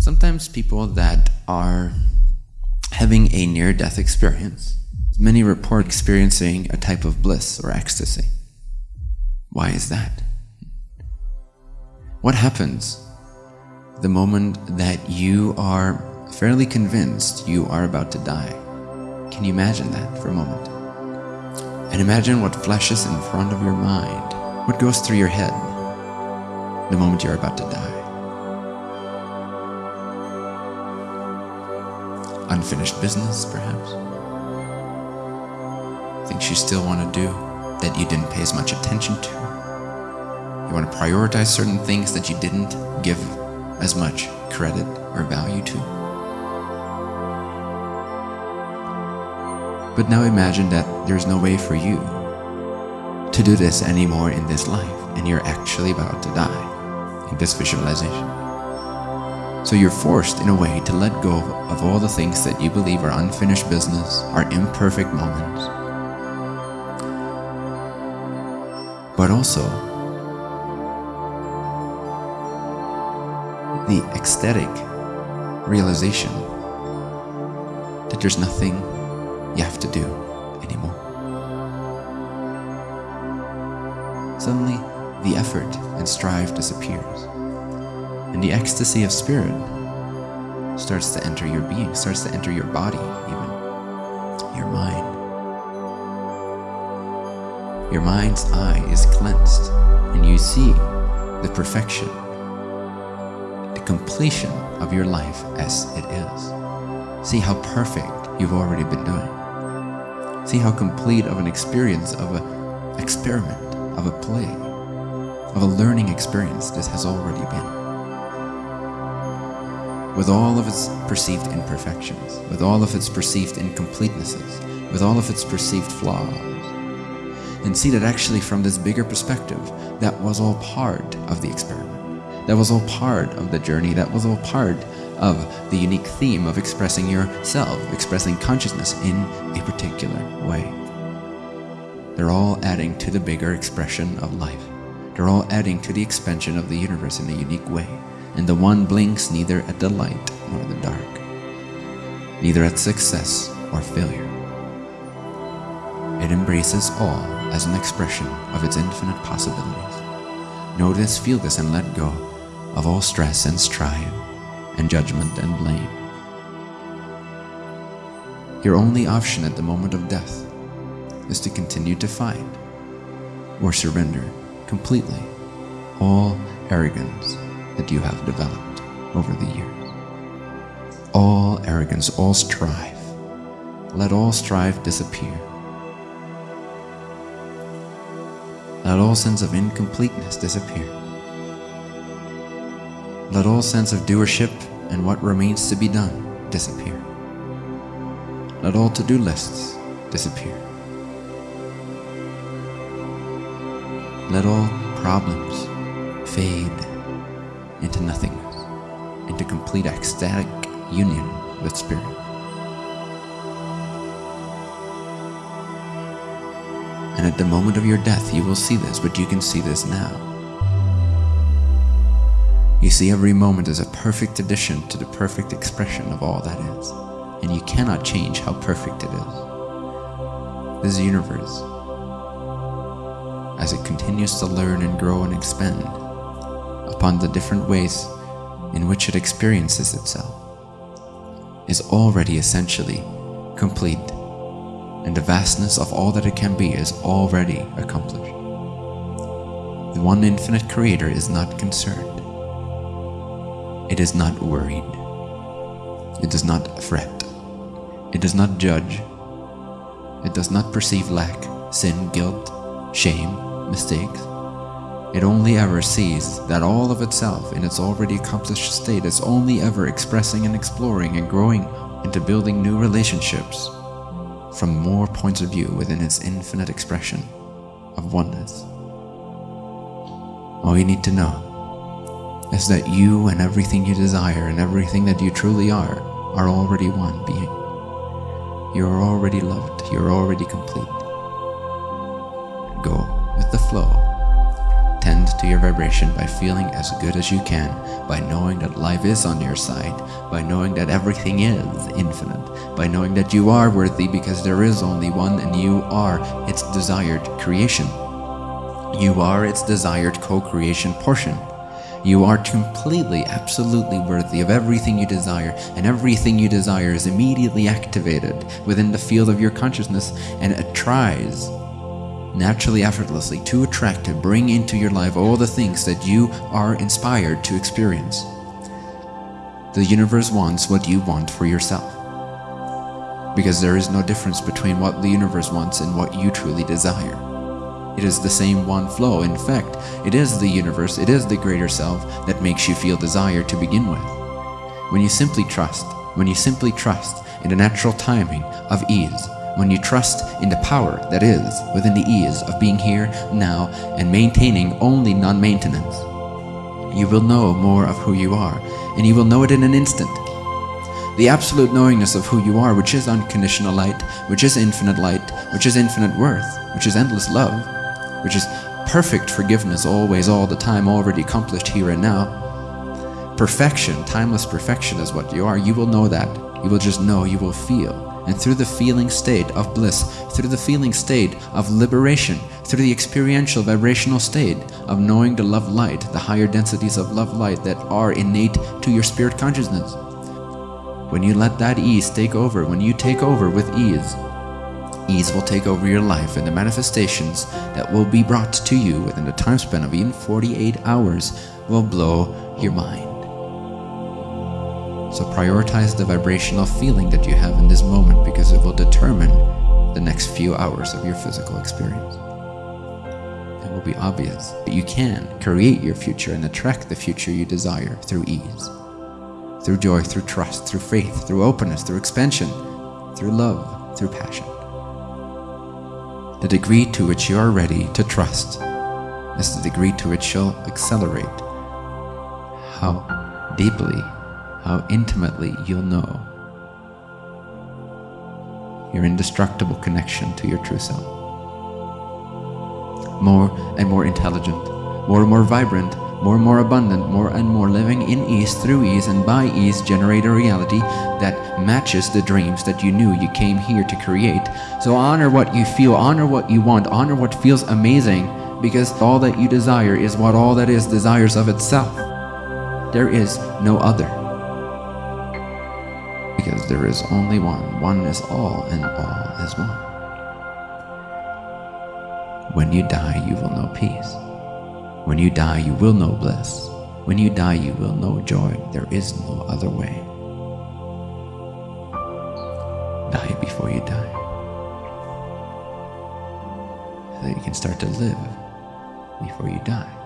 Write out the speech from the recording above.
Sometimes people that are having a near-death experience, many report experiencing a type of bliss or ecstasy. Why is that? What happens the moment that you are fairly convinced you are about to die? Can you imagine that for a moment? And imagine what flashes in front of your mind, what goes through your head the moment you're about to die. Unfinished business, perhaps. Things you still want to do that you didn't pay as much attention to. You want to prioritize certain things that you didn't give as much credit or value to. But now imagine that there's no way for you to do this anymore in this life and you're actually about to die in this visualization. So you're forced in a way to let go of all the things that you believe are unfinished business, are imperfect moments. But also the ecstatic realization that there's nothing you have to do anymore. Suddenly, the effort and strive disappears, and the ecstasy of spirit starts to enter your being, starts to enter your body, even your mind. Your mind's eye is cleansed, and you see the perfection, the completion of your life as it is. See how perfect you've already been doing. See how complete of an experience, of an experiment, of a play, of a learning experience this has already been. With all of its perceived imperfections, with all of its perceived incompletenesses, with all of its perceived flaws, and see that actually from this bigger perspective, that was all part of the experiment. That was all part of the journey. That was all part of the unique theme of expressing yourself, expressing consciousness in a particular way. They're all adding to the bigger expression of life. They're all adding to the expansion of the universe in a unique way. And the one blinks neither at the light nor the dark, neither at success or failure. It embraces all as an expression of its infinite possibilities. This, feel this, and let go of all stress and strife and judgment and blame. Your only option at the moment of death is to continue to fight or surrender completely all arrogance that you have developed over the years. All arrogance, all strife. Let all strife disappear. Let all sense of incompleteness disappear. Let all sense of doership and what remains to be done disappear. Let all to-do lists disappear. Let all problems fade into nothingness, into complete ecstatic union with Spirit. And at the moment of your death, you will see this, but you can see this now. You see every moment as a perfect addition to the perfect expression of all that is, and you cannot change how perfect it is. This universe, as it continues to learn and grow and expand upon the different ways in which it experiences itself, is already essentially complete and the vastness of all that it can be is already accomplished. The one infinite creator is not concerned. It is not worried. It does not fret. It does not judge. It does not perceive lack, sin, guilt, shame, mistakes. It only ever sees that all of itself in its already accomplished state is only ever expressing and exploring and growing into building new relationships from more points of view within its infinite expression of oneness. All you need to know is that you and everything you desire and everything that you truly are are already one being. You're already loved. You're already complete. Go with the flow tend to your vibration by feeling as good as you can, by knowing that life is on your side, by knowing that everything is infinite, by knowing that you are worthy because there is only one and you are its desired creation. You are its desired co-creation portion. You are completely, absolutely worthy of everything you desire, and everything you desire is immediately activated within the field of your consciousness, and it tries naturally, effortlessly to attract to bring into your life all the things that you are inspired to experience. The universe wants what you want for yourself. Because there is no difference between what the universe wants and what you truly desire. It is the same one flow. In fact, it is the universe, it is the greater self that makes you feel desire to begin with. When you simply trust, when you simply trust in the natural timing of ease, when you trust in the power that is within the ease of being here, now, and maintaining only non-maintenance, you will know more of who you are, and you will know it in an instant. The absolute knowingness of who you are, which is unconditional light, which is infinite light, which is infinite worth, which is endless love, which is perfect forgiveness always, all the time, already accomplished here and now. Perfection, timeless perfection is what you are. You will know that. You will just know, you will feel. And through the feeling state of bliss, through the feeling state of liberation, through the experiential vibrational state of knowing the love light, the higher densities of love light that are innate to your spirit consciousness. When you let that ease take over, when you take over with ease, Ease will take over your life and the manifestations that will be brought to you within the time span of even 48 hours will blow your mind. So prioritize the vibrational feeling that you have in this moment because it will determine the next few hours of your physical experience. It will be obvious that you can create your future and attract the future you desire through ease, through joy, through trust, through faith, through openness, through expansion, through love, through passion. The degree to which you are ready to trust is the degree to which you'll accelerate how deeply, how intimately you'll know your indestructible connection to your true self. More and more intelligent, more and more vibrant, more and more abundant, more and more living in ease, through ease, and by ease generate a reality that matches the dreams that you knew you came here to create. So honor what you feel, honor what you want, honor what feels amazing, because all that you desire is what all that is desires of itself. There is no other. There is only one. One is all, and all is one. When you die, you will know peace. When you die, you will know bliss. When you die, you will know joy. There is no other way. Die before you die. So that you can start to live before you die.